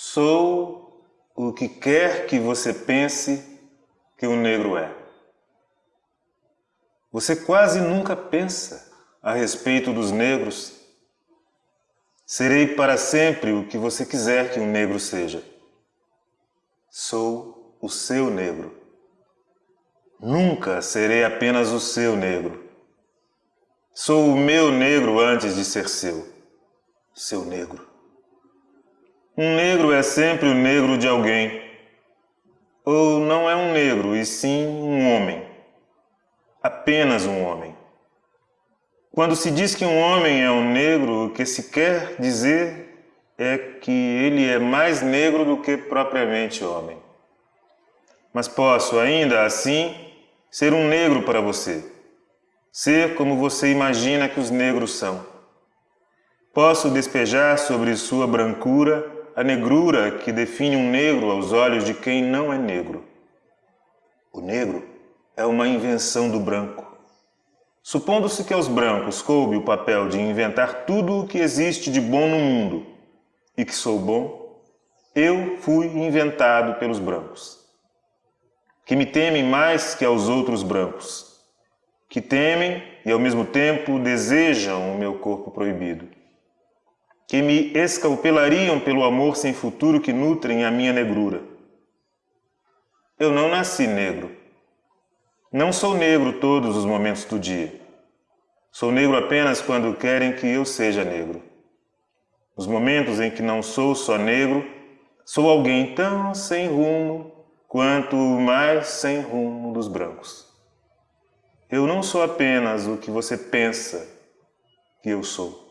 Sou o que quer que você pense que o negro é. Você quase nunca pensa a respeito dos negros. Serei para sempre o que você quiser que um negro seja. Sou o seu negro. Nunca serei apenas o seu negro. Sou o meu negro antes de ser seu. Seu negro. Um negro é sempre o negro de alguém. Ou não é um negro, e sim um homem. Apenas um homem. Quando se diz que um homem é um negro, o que se quer dizer é que ele é mais negro do que propriamente homem. Mas posso ainda assim ser um negro para você, ser como você imagina que os negros são. Posso despejar sobre sua brancura a negrura que define um negro aos olhos de quem não é negro. O negro é uma invenção do branco. Supondo-se que aos brancos coube o papel de inventar tudo o que existe de bom no mundo e que sou bom, eu fui inventado pelos brancos, que me temem mais que aos outros brancos, que temem e ao mesmo tempo desejam o meu corpo proibido que me escalpelariam pelo amor sem futuro que nutrem a minha negrura. Eu não nasci negro. Não sou negro todos os momentos do dia. Sou negro apenas quando querem que eu seja negro. Nos momentos em que não sou só negro, sou alguém tão sem rumo quanto o mais sem rumo dos brancos. Eu não sou apenas o que você pensa que eu sou.